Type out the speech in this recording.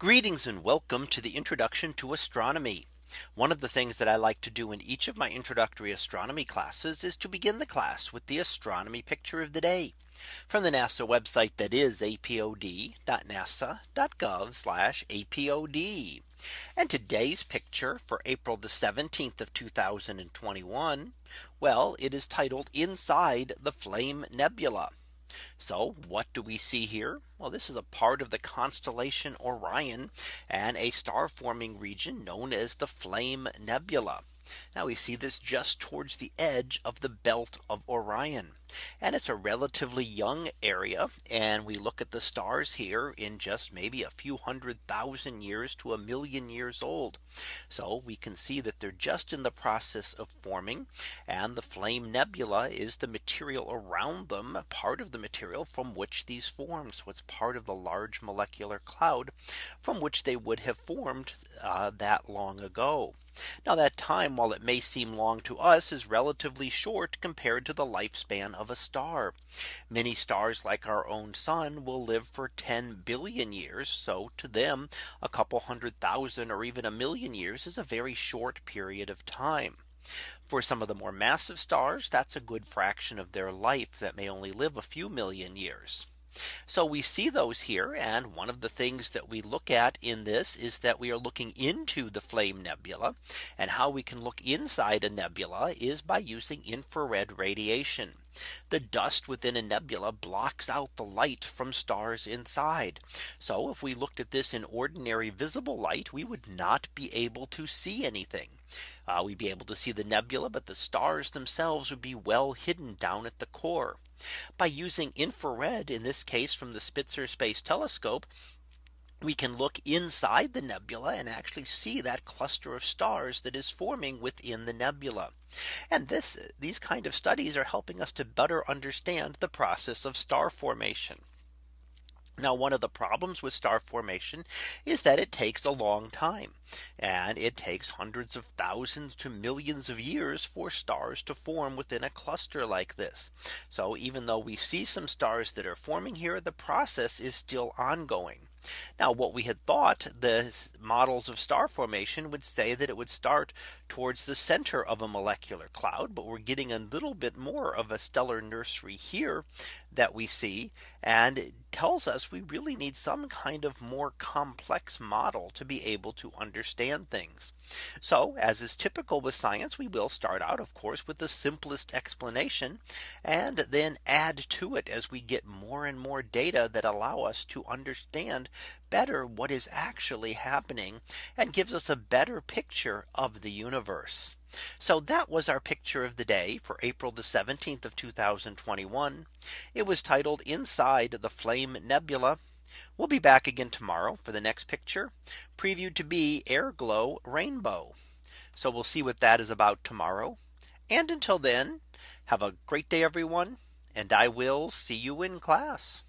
Greetings and welcome to the introduction to astronomy. One of the things that I like to do in each of my introductory astronomy classes is to begin the class with the astronomy picture of the day from the NASA website that is apod.nasa.gov apod. And today's picture for April the 17th of 2021. Well, it is titled inside the flame nebula. So what do we see here? Well, this is a part of the constellation Orion and a star forming region known as the Flame Nebula. Now we see this just towards the edge of the belt of Orion. And it's a relatively young area. And we look at the stars here in just maybe a few hundred thousand years to a million years old. So we can see that they're just in the process of forming. And the flame nebula is the material around them part of the material from which these form. So it's part of the large molecular cloud from which they would have formed uh, that long ago. Now that time, while it may seem long to us, is relatively short compared to the lifespan of a star. Many stars like our own sun will live for 10 billion years. So to them, a couple hundred thousand or even a million years is a very short period of time. For some of the more massive stars, that's a good fraction of their life that may only live a few million years. So we see those here. And one of the things that we look at in this is that we are looking into the flame nebula. And how we can look inside a nebula is by using infrared radiation. The dust within a nebula blocks out the light from stars inside. So if we looked at this in ordinary visible light, we would not be able to see anything. Uh, we'd be able to see the nebula, but the stars themselves would be well hidden down at the core. By using infrared in this case from the Spitzer Space Telescope, we can look inside the nebula and actually see that cluster of stars that is forming within the nebula. And this these kind of studies are helping us to better understand the process of star formation. Now one of the problems with star formation is that it takes a long time and it takes hundreds of thousands to millions of years for stars to form within a cluster like this. So even though we see some stars that are forming here, the process is still ongoing. Now what we had thought the models of star formation would say that it would start towards the center of a molecular cloud. But we're getting a little bit more of a stellar nursery here that we see and tells us we really need some kind of more complex model to be able to understand things. So as is typical with science, we will start out of course with the simplest explanation and then add to it as we get more and more data that allow us to understand better what is actually happening and gives us a better picture of the universe. So that was our picture of the day for April the 17th of 2021. It was titled inside the flame nebula. We'll be back again tomorrow for the next picture previewed to be air glow rainbow. So we'll see what that is about tomorrow. And until then, have a great day, everyone. And I will see you in class.